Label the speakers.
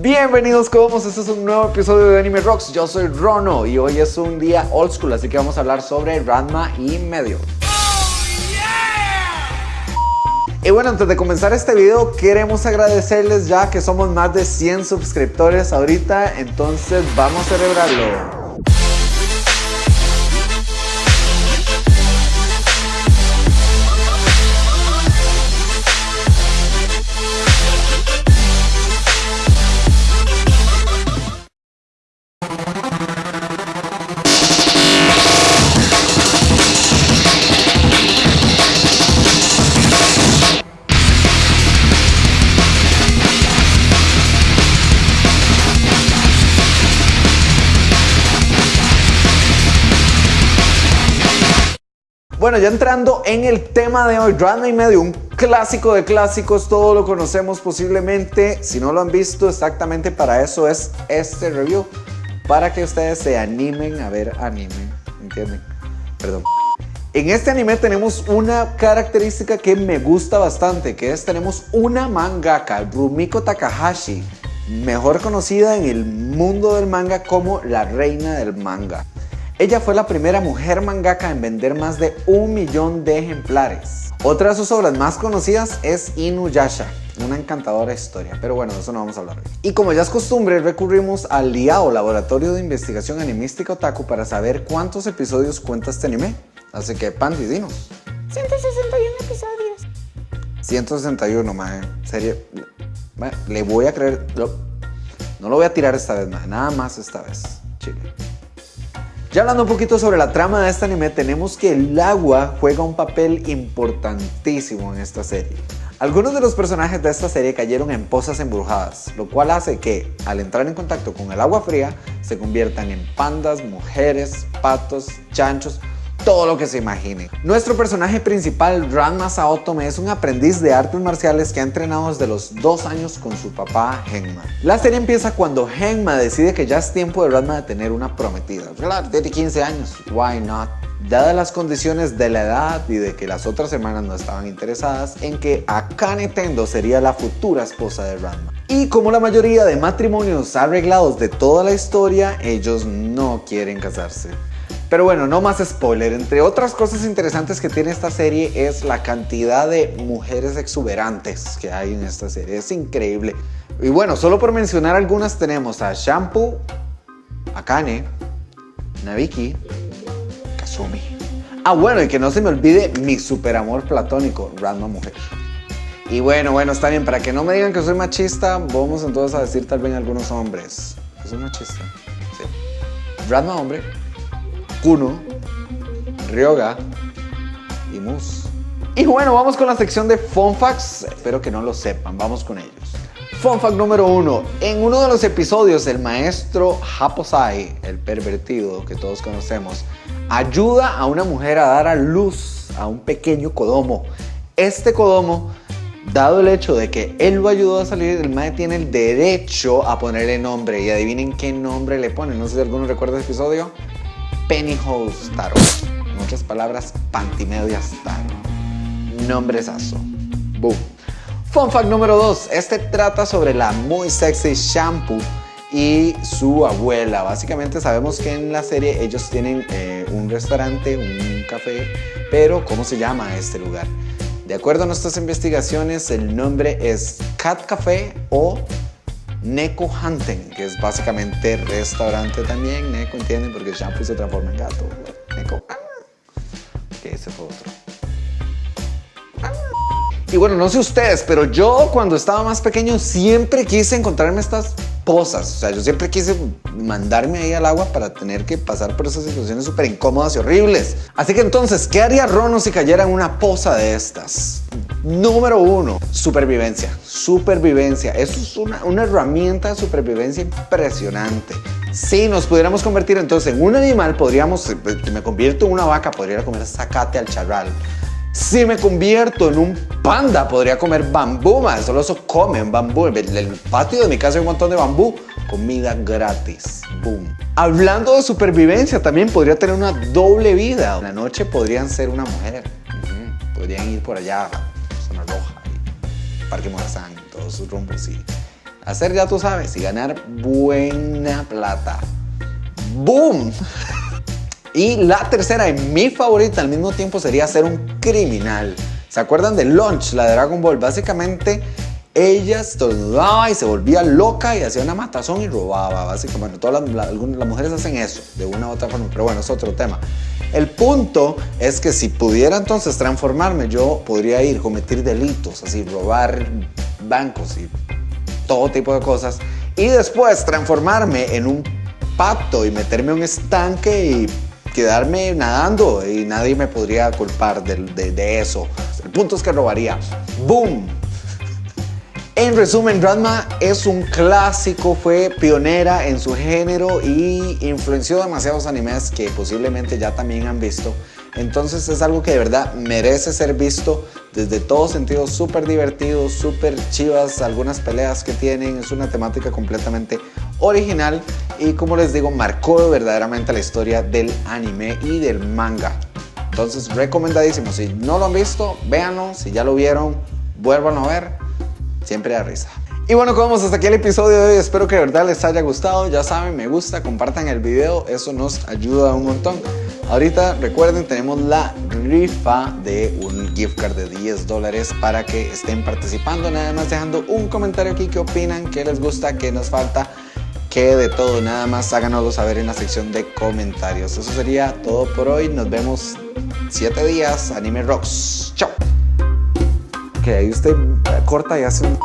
Speaker 1: Bienvenidos como este es un nuevo episodio de Anime Rocks, yo soy Rono y hoy es un día old school, así que vamos a hablar sobre Ranma y medio. Y bueno, antes de comenzar este video, queremos agradecerles ya que somos más de 100 suscriptores ahorita, entonces vamos a celebrarlo. Bueno, ya entrando en el tema de hoy, Ranma y medio, un clásico de clásicos, todos lo conocemos posiblemente. Si no lo han visto, exactamente para eso es este review. Para que ustedes se animen a ver anime, ¿entienden? Perdón. En este anime tenemos una característica que me gusta bastante, que es tenemos una mangaka, Rumiko Takahashi, mejor conocida en el mundo del manga como la reina del manga. Ella fue la primera mujer mangaka en vender más de un millón de ejemplares. Otra de sus obras más conocidas es Inuyasha, una encantadora historia, pero bueno, de eso no vamos a hablar hoy. Y como ya es costumbre, recurrimos al LIAO, Laboratorio de Investigación Animística Otaku, para saber cuántos episodios cuenta este anime. Así que, Pandy, dinos.
Speaker 2: 161 episodios.
Speaker 1: 161, mae. Serio, le voy a creer... no lo voy a tirar esta vez, mae. Nada más esta vez. Chile. Ya hablando un poquito sobre la trama de este anime, tenemos que el agua juega un papel importantísimo en esta serie. Algunos de los personajes de esta serie cayeron en pozas embrujadas, lo cual hace que, al entrar en contacto con el agua fría, se conviertan en pandas, mujeres, patos, chanchos todo lo que se imagine. Nuestro personaje principal, Ranma Saotome, es un aprendiz de artes marciales que ha entrenado desde los dos años con su papá Genma. La serie empieza cuando Genma decide que ya es tiempo de Ranma de tener una prometida. Claro, tiene 15 años, why not? Dadas las condiciones de la edad y de que las otras hermanas no estaban interesadas en que Akane Tendo sería la futura esposa de Ranma. Y como la mayoría de matrimonios arreglados de toda la historia, ellos no quieren casarse. Pero bueno, no más spoiler. Entre otras cosas interesantes que tiene esta serie es la cantidad de mujeres exuberantes que hay en esta serie. Es increíble. Y bueno, solo por mencionar algunas tenemos a Shampoo, Akane, Nabiki, Kazumi. Ah, bueno, y que no se me olvide mi super amor platónico, Ranma Mujer. Y bueno, bueno, está bien, para que no me digan que soy machista, vamos entonces a decir tal vez algunos hombres. Que soy machista. Sí. Ranma hombre, Kuno, Ryoga y Mus. Y bueno, vamos con la sección de Fun Facts. Espero que no lo sepan, vamos con ellos. Fun Fact número uno. En uno de los episodios, el maestro Haposai, el pervertido que todos conocemos, ayuda a una mujer a dar a luz a un pequeño Kodomo. Este Kodomo, dado el hecho de que él lo ayudó a salir, el maestro tiene el derecho a ponerle nombre. Y adivinen qué nombre le pone. No sé si alguno recuerda el episodio. Pennyhouse Taro. En otras palabras, Pantimedias Taro. Nombresazo. Boom. Fun fact número 2. Este trata sobre la muy sexy Shampoo y su abuela. Básicamente sabemos que en la serie ellos tienen eh, un restaurante, un café, pero ¿cómo se llama este lugar? De acuerdo a nuestras investigaciones, el nombre es Cat Café o Neko Hunting, que es básicamente restaurante también. Neko, ¿entienden? Porque el shampoo se transforma en gato. Neko. Ah. Que ese fue otro. Ah. Y bueno, no sé ustedes, pero yo cuando estaba más pequeño siempre quise encontrarme estas posas. O sea, yo siempre quise mandarme ahí al agua para tener que pasar por esas situaciones súper incómodas y horribles. Así que entonces, ¿qué haría Rono si cayera en una poza de estas? Número uno, supervivencia. Supervivencia. Eso es una, una herramienta de supervivencia impresionante. Si nos pudiéramos convertir entonces en un animal, podríamos, eh, me convierto en una vaca, podría comer zacate al charral. Si me convierto en un panda, podría comer bambú, más solo eso comen bambú. En el patio de mi casa hay un montón de bambú. Comida gratis. Boom. Hablando de supervivencia, también podría tener una doble vida. En la noche podrían ser una mujer. Podrían ir por allá, Parque Morazán, todos sus rumbos y hacer ya tú sabes y ganar buena plata. ¡Boom! Y la tercera y mi favorita al mismo tiempo sería ser un criminal. ¿Se acuerdan de Launch, la de Dragon Ball? Básicamente ella estornudaba y se volvía loca y hacía una matazón y robaba. Básicamente, todas las, las mujeres hacen eso de una u otra forma, pero bueno, es otro tema. El punto es que si pudiera entonces transformarme, yo podría ir, cometer delitos, así, robar bancos y todo tipo de cosas, y después transformarme en un pato y meterme en un estanque y quedarme nadando y nadie me podría culpar de, de eso. El punto es que robaría. ¡Boom! En resumen, Ranma es un clásico, fue pionera en su género y influenció demasiados animes que posiblemente ya también han visto. Entonces es algo que de verdad merece ser visto desde todos sentidos, súper divertido, súper chivas, algunas peleas que tienen, es una temática completamente original y como les digo, marcó verdaderamente la historia del anime y del manga. Entonces recomendadísimo, si no lo han visto, véanlo, si ya lo vieron, vuelvan a ver siempre da risa. Y bueno, como hasta aquí el episodio de hoy, espero que de verdad les haya gustado, ya saben, me gusta, compartan el video, eso nos ayuda un montón. Ahorita recuerden, tenemos la rifa de un gift card de 10 dólares para que estén participando, nada más dejando un comentario aquí, qué opinan, qué les gusta, qué nos falta, qué de todo, nada más háganoslo saber en la sección de comentarios. Eso sería todo por hoy, nos vemos 7 días, Anime Rocks, chao. Que ahí usted corta y hace un...